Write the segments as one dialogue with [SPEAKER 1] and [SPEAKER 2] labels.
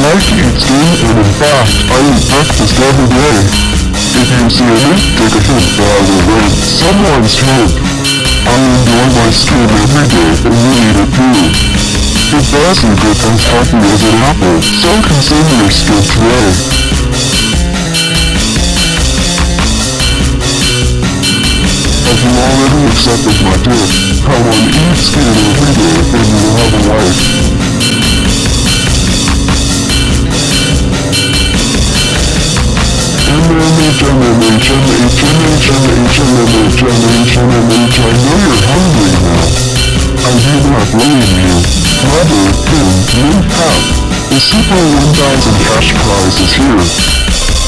[SPEAKER 1] like to eat skin, and in fact, I eat breakfast every day. If you see me, take a that I will rate someone's head. I enjoy my skin every day, and you eat it doesn't get as healthy as an apple, so consume your skin today. Have you already accepted my tip? How one eats skin every day, and you will have a life. Super 1000 cash prize is here.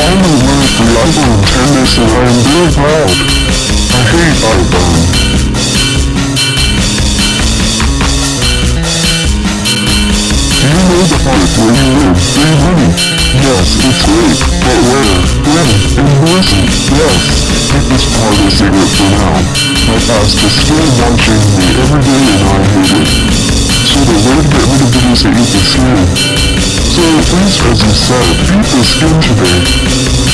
[SPEAKER 1] Finally learned the tennis and I am very proud. I hate. Do you know the part where you live? Free money. Yes, it's great. But where? When? And listen. Yes. Keep this part a secret for now. My past is still watching me every day and I hate it. So the way to get rid of please, said, eat the skin today.